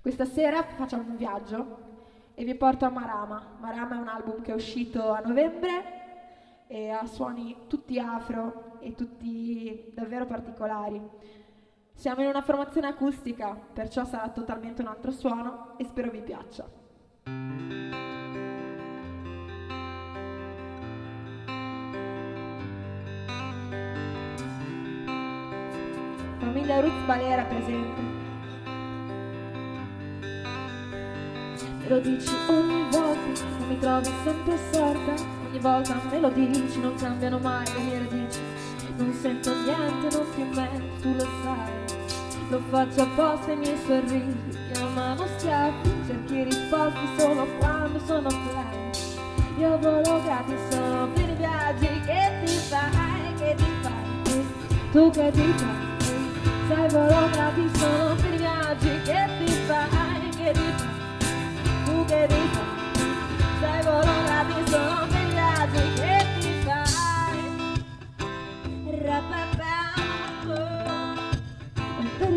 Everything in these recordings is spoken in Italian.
Questa sera facciamo un viaggio e vi porto a Marama. Marama è un album che è uscito a novembre e ha suoni tutti afro e tutti davvero particolari. Siamo in una formazione acustica, perciò sarà totalmente un altro suono e spero vi piaccia. Famiglia Ruth Balera presente. Lo dici ogni volta, non mi trovi sempre sorda, ogni volta me lo dici, non cambiano mai le mie radici, non sento niente, non ti metto, tu lo sai, lo faccio apposta i miei sorrisi, chiamano schiaffi, cerchi risposte solo quando sono flash, io volo gratis, sono pieni viaggi, che ti fai, che ti fai, tu che ti fai? Sai volo gratis sono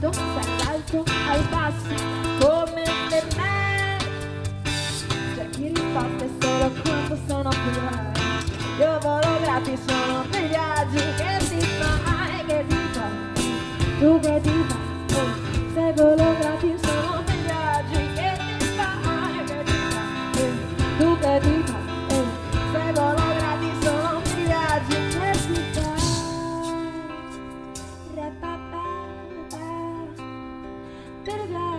ti guardo dall'alto al basso come per me. Cerchi risposte solo quando sono più là. Io volo gratis sono per i viaggi che ti fai, che ti fai. Tu che ti bit of love.